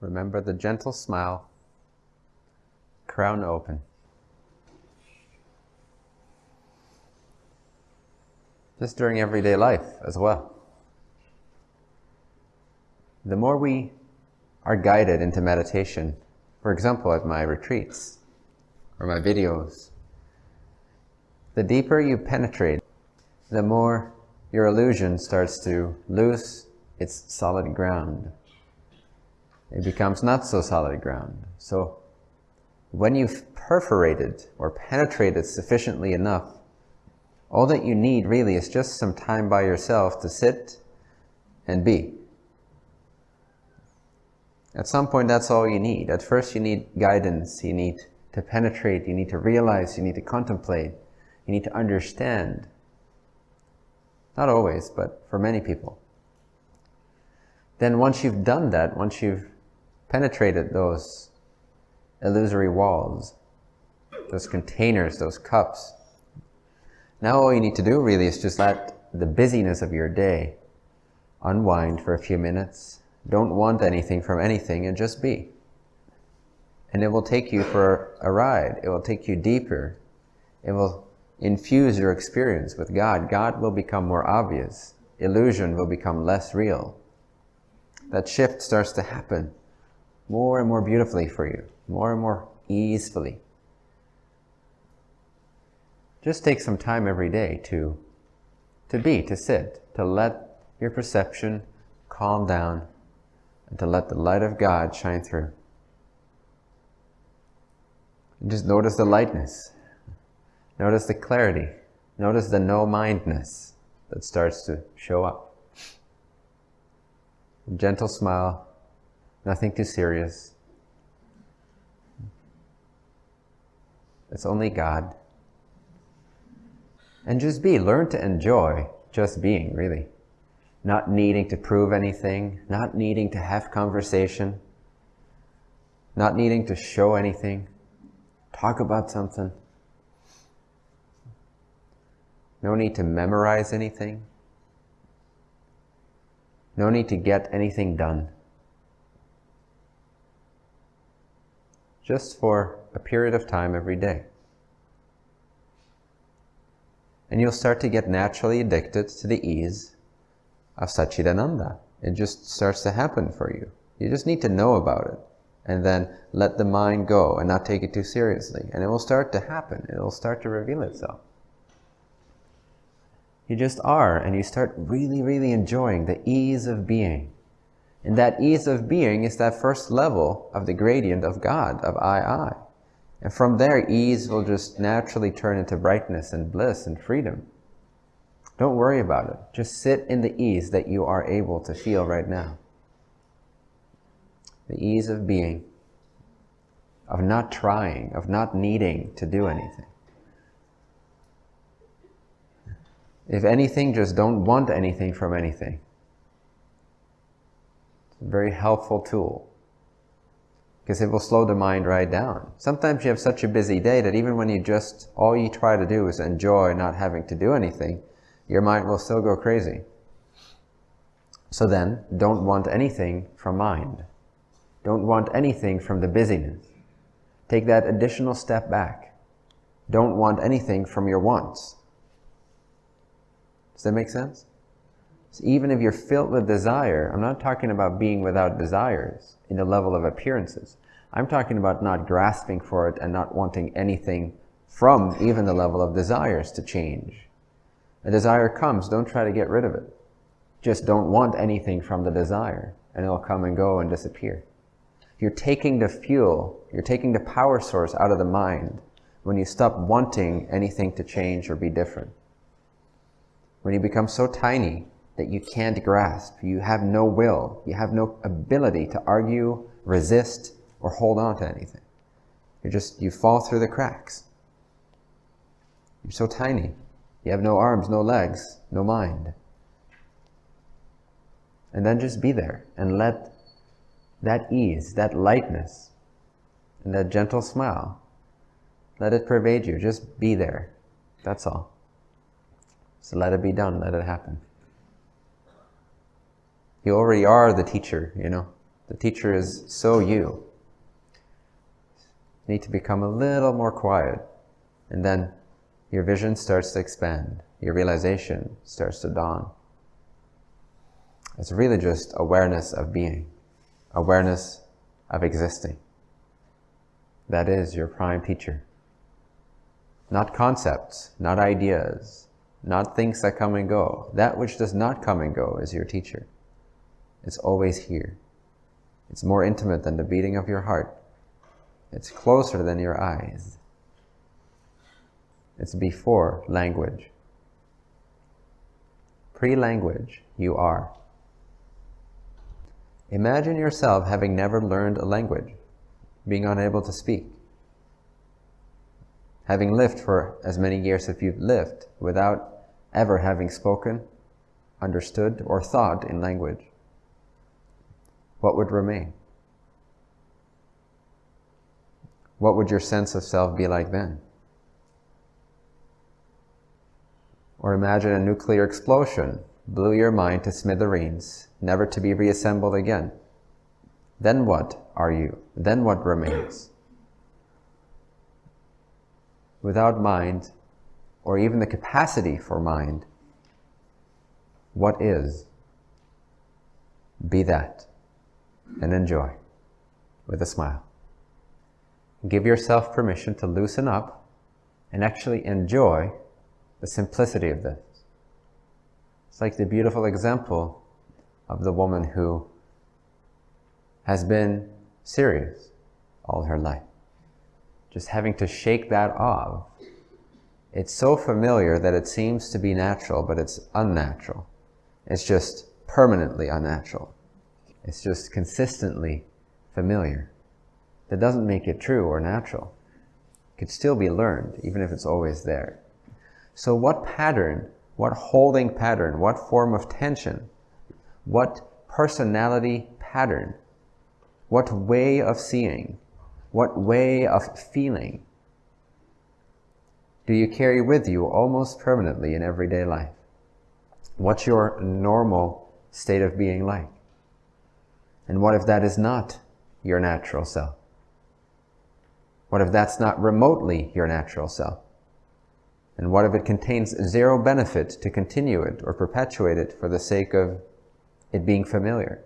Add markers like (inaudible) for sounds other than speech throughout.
Remember the gentle smile, crown open. Just during everyday life as well. The more we are guided into meditation, for example, at my retreats or my videos, the deeper you penetrate, the more your illusion starts to lose its solid ground. It becomes not so solid ground. So when you've perforated or penetrated sufficiently enough, all that you need really is just some time by yourself to sit and be. At some point, that's all you need. At first, you need guidance. You need to penetrate. You need to realize. You need to contemplate. You need to understand. Not always, but for many people. Then once you've done that, once you've penetrated those illusory walls, those containers, those cups, now all you need to do really is just let the busyness of your day unwind for a few minutes. Don't want anything from anything and just be. And it will take you for a ride. It will take you deeper. It will infuse your experience with God. God will become more obvious. Illusion will become less real. That shift starts to happen more and more beautifully for you, more and more easily. Just take some time every day to, to be, to sit, to let your perception calm down, and to let the light of God shine through. And just notice the lightness. Notice the clarity. Notice the no-mindness that starts to show up. A gentle smile, nothing too serious. It's only God. And just be. Learn to enjoy just being, really. Not needing to prove anything, not needing to have conversation, not needing to show anything, talk about something. No need to memorize anything. No need to get anything done. Just for a period of time every day. and you'll start to get naturally addicted to the ease of Satchidananda. It just starts to happen for you. You just need to know about it and then let the mind go and not take it too seriously. And it will start to happen. It will start to reveal itself. You just are and you start really, really enjoying the ease of being. And that ease of being is that first level of the gradient of God, of I, I. And from there, ease will just naturally turn into brightness and bliss and freedom. Don't worry about it. Just sit in the ease that you are able to feel right now. The ease of being, of not trying, of not needing to do anything. If anything, just don't want anything from anything. Very helpful tool because it will slow the mind right down. Sometimes you have such a busy day that even when you just, all you try to do is enjoy not having to do anything, your mind will still go crazy. So then, don't want anything from mind. Don't want anything from the busyness. Take that additional step back. Don't want anything from your wants. Does that make sense? So even if you're filled with desire, I'm not talking about being without desires in the level of appearances. I'm talking about not grasping for it and not wanting anything from even the level of desires to change. A desire comes, don't try to get rid of it. Just don't want anything from the desire and it'll come and go and disappear. You're taking the fuel, you're taking the power source out of the mind when you stop wanting anything to change or be different. When you become so tiny that you can't grasp. You have no will. You have no ability to argue, resist, or hold on to anything. You're just, you fall through the cracks. You're so tiny. You have no arms, no legs, no mind. And then just be there and let that ease, that lightness, and that gentle smile, let it pervade you. Just be there. That's all. So let it be done. Let it happen. You already are the teacher, you know. The teacher is so you. You need to become a little more quiet, and then your vision starts to expand. Your realization starts to dawn. It's really just awareness of being, awareness of existing. That is your prime teacher. Not concepts, not ideas, not things that come and go. That which does not come and go is your teacher. It's always here. It's more intimate than the beating of your heart. It's closer than your eyes. It's before language. Pre-language, you are. Imagine yourself having never learned a language, being unable to speak. Having lived for as many years as you've lived without ever having spoken, understood, or thought in language. What would remain? What would your sense of self be like then? Or imagine a nuclear explosion blew your mind to smithereens, never to be reassembled again. Then what are you? Then what remains? Without mind, or even the capacity for mind, what is? Be that and enjoy with a smile. Give yourself permission to loosen up and actually enjoy the simplicity of this. It's like the beautiful example of the woman who has been serious all her life. Just having to shake that off. It's so familiar that it seems to be natural, but it's unnatural. It's just permanently unnatural. It's just consistently familiar. That doesn't make it true or natural. It could still be learned, even if it's always there. So what pattern, what holding pattern, what form of tension, what personality pattern, what way of seeing, what way of feeling do you carry with you almost permanently in everyday life? What's your normal state of being like? And what if that is not your natural self? What if that's not remotely your natural self? And what if it contains zero benefit to continue it or perpetuate it for the sake of it being familiar?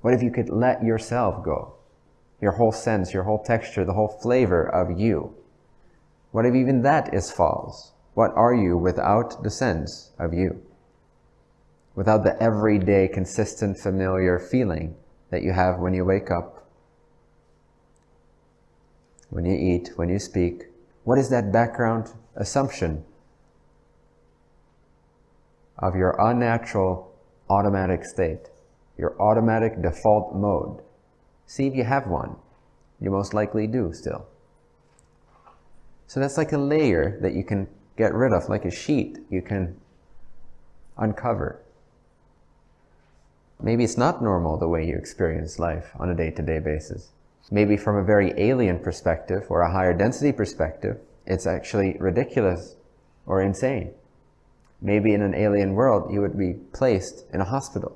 What if you could let yourself go? Your whole sense, your whole texture, the whole flavor of you. What if even that is false? What are you without the sense of you? Without the everyday, consistent, familiar feeling that you have when you wake up, when you eat, when you speak, what is that background assumption of your unnatural automatic state, your automatic default mode? See if you have one. You most likely do still. So that's like a layer that you can get rid of, like a sheet you can uncover. Maybe it's not normal the way you experience life on a day-to-day -day basis. Maybe from a very alien perspective or a higher density perspective, it's actually ridiculous or insane. Maybe in an alien world, you would be placed in a hospital.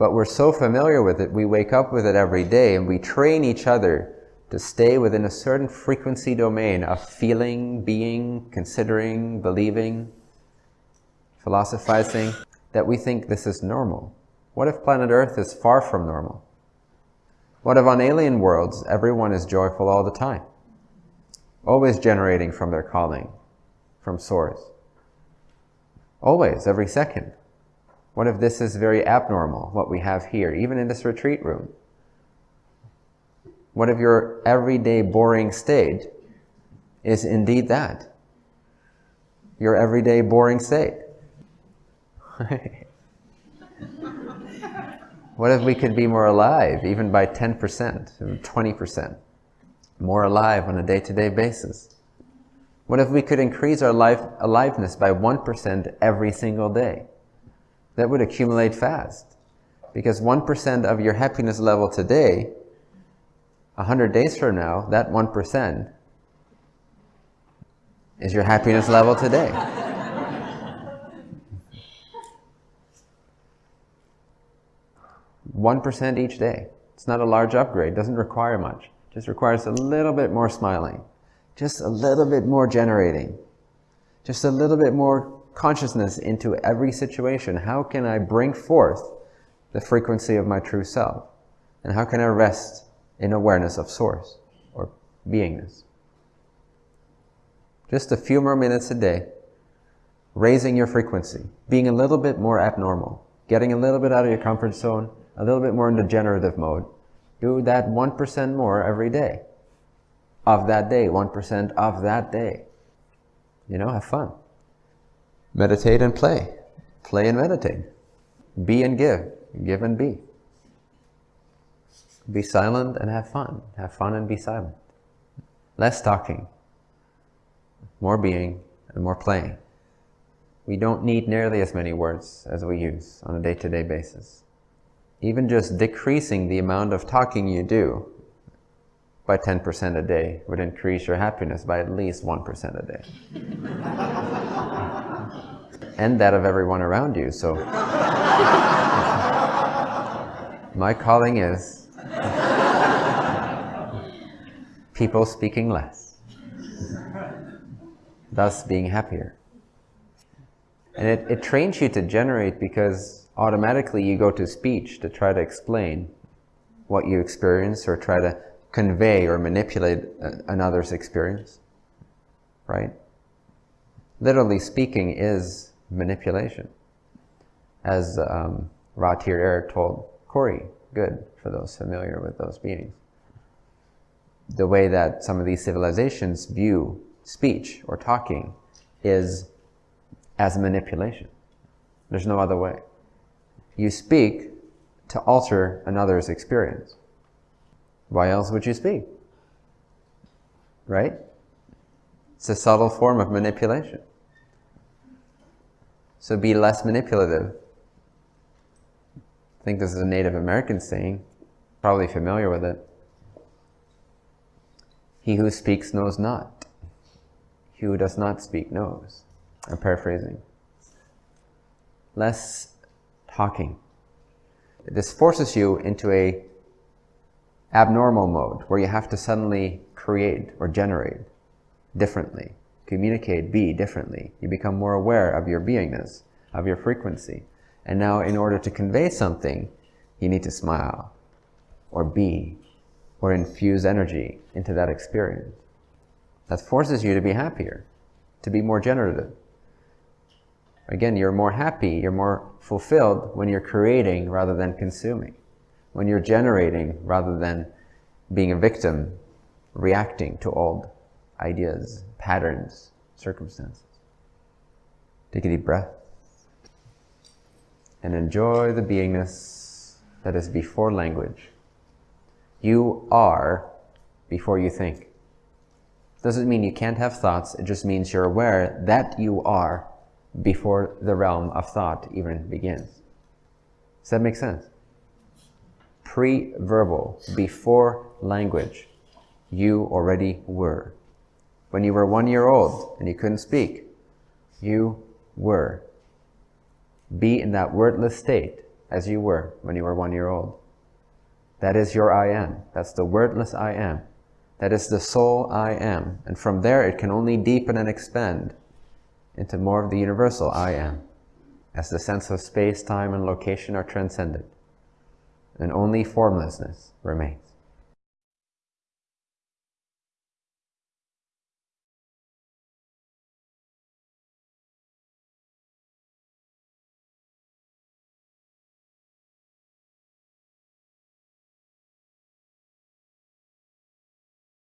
but we're so familiar with it, we wake up with it every day and we train each other to stay within a certain frequency domain of feeling, being, considering, believing, philosophizing that we think this is normal. What if planet Earth is far from normal? What if on alien worlds, everyone is joyful all the time? Always generating from their calling, from source. Always, every second. What if this is very abnormal, what we have here, even in this retreat room? What if your everyday boring state is indeed that? Your everyday boring state. (laughs) what if we could be more alive, even by 10%, 20%? More alive on a day-to-day -day basis? What if we could increase our life aliveness by 1% every single day? That would accumulate fast. Because 1% of your happiness level today, 100 days from now, that 1% is your happiness level today. One percent each day. It's not a large upgrade, doesn't require much. Just requires a little bit more smiling, just a little bit more generating, just a little bit more consciousness into every situation. How can I bring forth the frequency of my true self? And how can I rest in awareness of source or beingness? Just a few more minutes a day, raising your frequency, being a little bit more abnormal, getting a little bit out of your comfort zone, a little bit more into generative mode. Do that 1% more every day. Of that day, 1% of that day. You know, have fun. Meditate and play. Play and meditate. Be and give. Give and be. Be silent and have fun. Have fun and be silent. Less talking. More being and more playing. We don't need nearly as many words as we use on a day-to-day -day basis. Even just decreasing the amount of talking you do by 10% a day would increase your happiness by at least 1% a day. (laughs) and that of everyone around you, so... (laughs) My calling is people speaking less, thus being happier. And it, it trains you to generate because automatically you go to speech to try to explain what you experience or try to convey or manipulate another's experience, right? Literally speaking is manipulation. As um, Ratir told Corey, good for those familiar with those meanings. The way that some of these civilizations view speech or talking is as manipulation. There's no other way. You speak to alter another's experience. Why else would you speak? Right? It's a subtle form of manipulation. So be less manipulative. I think this is a Native American saying, probably familiar with it. He who speaks knows not. He who does not speak knows. I'm paraphrasing. Less talking. This forces you into a abnormal mode where you have to suddenly create or generate differently, communicate, be differently. You become more aware of your beingness, of your frequency. And now in order to convey something, you need to smile or be or infuse energy into that experience. That forces you to be happier, to be more generative. Again, you're more happy, you're more fulfilled when you're creating rather than consuming. When you're generating rather than being a victim, reacting to old ideas, patterns, circumstances. Take a deep breath and enjoy the beingness that is before language. You are before you think. Doesn't mean you can't have thoughts, it just means you're aware that you are before the realm of thought even begins. Does that make sense? Pre-verbal, before language, you already were. When you were one year old and you couldn't speak, you were. Be in that wordless state as you were when you were one year old. That is your I am. That's the wordless I am. That is the soul I am. And from there it can only deepen and expand into more of the universal I am, as the sense of space, time, and location are transcended, and only formlessness remains.